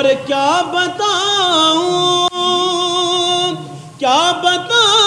اور کیا بتاؤں؟ کیا بتاؤں؟